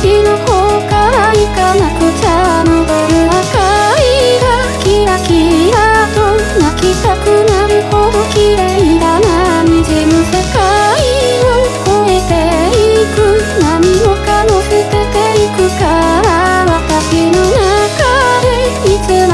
私の方から行かなくちゃ昇る赤いがキラキラと泣きたくなるほど綺麗だな滲む世界を越えていく何もかも捨てていくから私の中でいつも